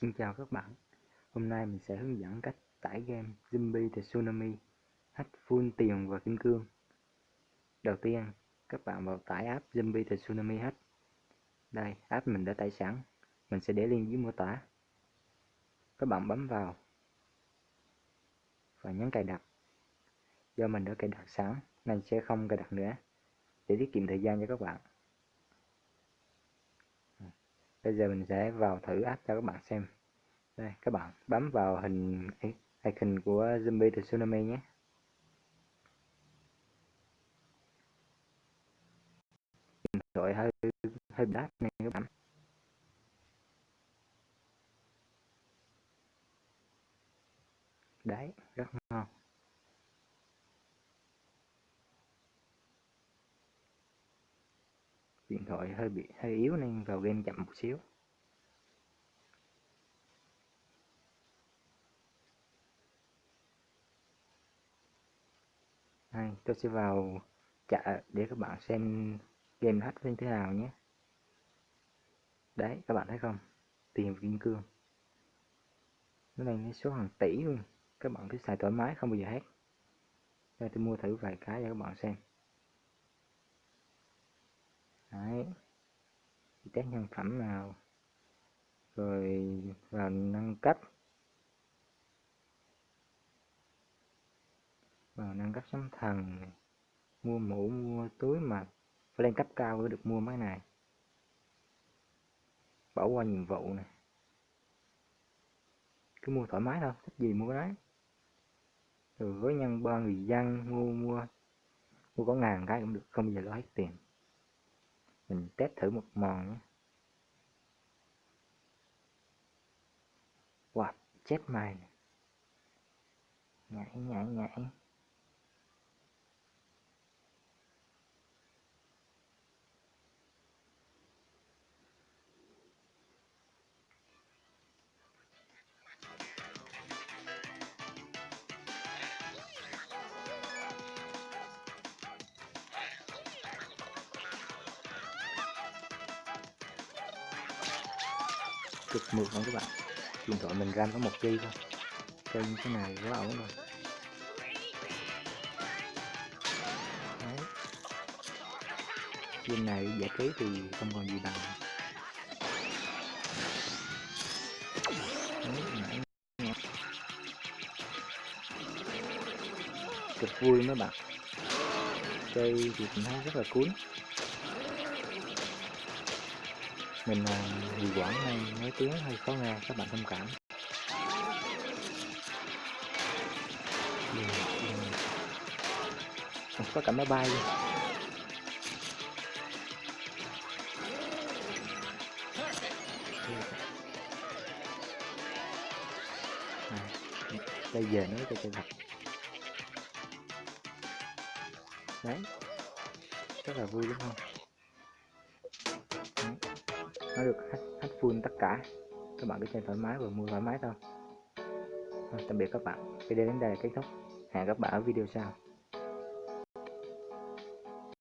Xin chào các bạn. Hôm nay mình sẽ hướng dẫn cách tải game Zombie The Tsunami, hack full tiền và kim cương. Đầu tiên, các bạn vào tải app Zombie The Tsunami hack. Đây, app mình đã tải sẵn. Mình sẽ để link dưới mô tả. Các bạn bấm vào Và nhấn cài đặt. Do mình đã cài đặt sẵn nên sẽ không cài đặt nữa. Để tiết kiệm thời gian cho các bạn. Bây giờ mình sẽ vào thử app cho các bạn xem đây, các bạn, bấm vào hình icon của zombie the tsunami nhé. Điện thoại hơi hơi đắt này các bạn. Đấy, rất ngon. Điện thoại hơi bị, hơi yếu nên vào game chậm một xíu. Đây, tôi sẽ vào chợ để các bạn xem game hack như thế nào nhé. Đấy các bạn thấy không? Tiền kim cương. Nó lên số hàng tỷ luôn. Các bạn cứ xài thoải mái không bao giờ hết đây tôi mua thử vài cái cho các bạn xem. Đấy. Test nhân phẩm nào. Rồi vào nâng cấp. Vào nâng cấp sóng thần. Mua mũ, mua túi mà phải lên cấp cao mới được mua mấy này. Bỏ qua nhiệm vụ này cứ mua thoải mái thôi, thích gì mua đấy. Rồi với nhân ba người dân, mua mua mua có ngàn cái cũng được, không bao giờ lo hết tiền. Mình test thử một mòn nhé. Wow chết mày nhảy nhảy nhảy. Cực mượt luôn các bạn? Điện thoại mình ram có một g thôi. Chơi như thế này quá ổn rồi. Đấy. game này giải trí thì không còn gì bằng. Cực vui mấy bạn. Chơi thì cũng thấy rất là cuốn mình là người Quảng hay nói tiếng hơi khó nghe các bạn thông cảm có cả máy bay luôn à, bây giờ cho chơi thật đấy rất là vui đúng không nó được hack, hack full tất cả. Các bạn cứ chơi thoải mái và mua thoải mái thôi. Tạm biệt các bạn. Video đến đây là kết thúc. Hẹn các bạn ở video sau.